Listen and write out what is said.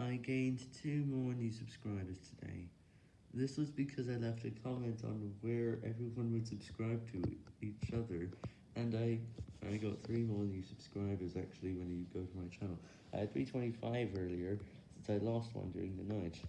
I gained two more new subscribers today. This was because I left a comment on where everyone would subscribe to each other, and I I got three more new subscribers actually when you go to my channel. I had 325 earlier, since I lost one during the night.